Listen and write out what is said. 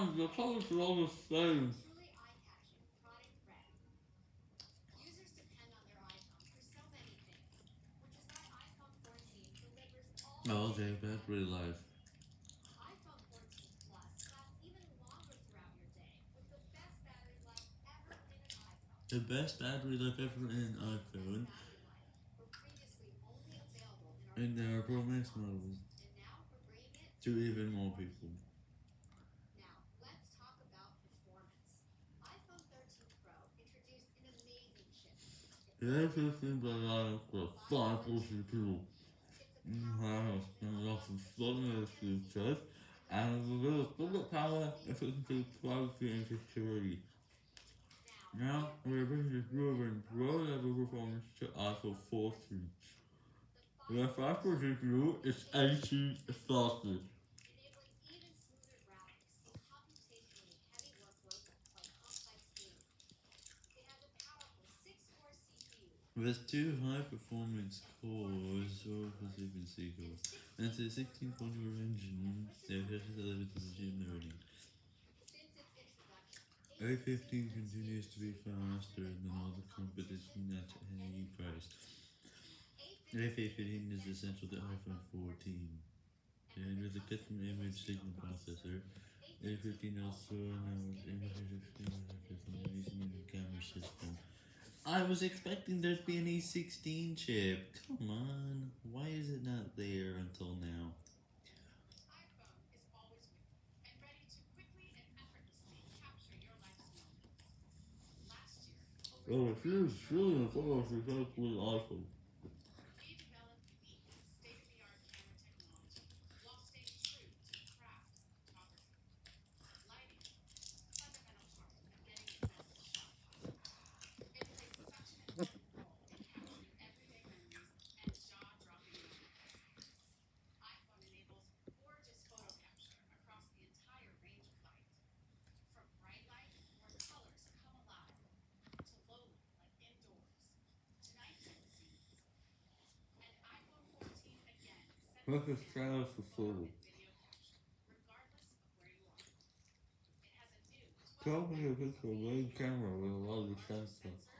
on, the colors are all the same. Truly eye-catching, product red. Users depend on their iPhone for so many things, which is why iPhone 14 delivers all Oh, okay, battery life. iPhone 14 Plus lasts even longer throughout your day, with the best battery life ever in an iPhone. The best battery life ever in iPhone. And their Pro Max models. To even more people. Now, let's talk about performance. iPhone 13 Pro introduced an amazing chip. This is the life for 540 people. Wow, and lots of sudden features, and little bullet power, efficiency, privacy, and security. Now, we're bringing this proven pro level performance to iPhone 14. The 540 CPU is 80 faster. With two high performance cores, or frequency cores, and a 16 point engine, they're better delivered to since its introduction. A15 continues to be faster than all the competition at any price. A15 is essential to iPhone 14. And with a custom image signal processor, A15 also allows innovative using the camera system. I was expecting there to be an A16 chip. Come on, why is it not there until now? iPhone is always with you and ready to a new 12 Tell me if it's a red camera with a lot of larger sensor.